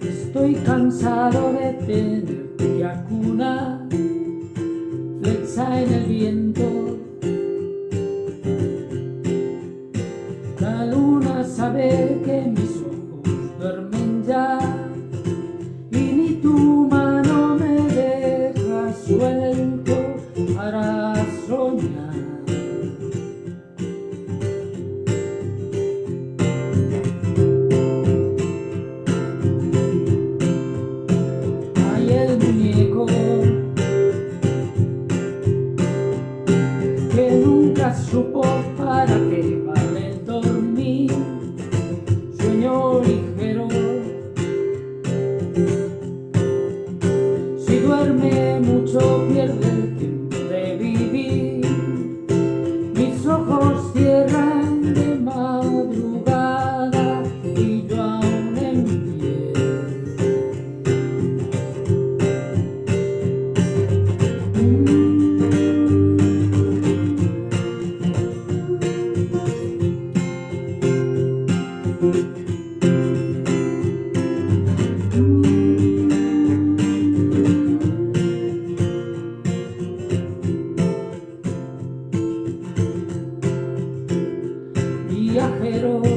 Estoy cansado de tener que acunar Flexa en el viento. La luna sabe que mis ojos duermen ya Y ni tu mano me deja suelto para soñar Muñeco que nunca supo para qué vale dormir, sueño ligero. Si duerme mucho Viajero,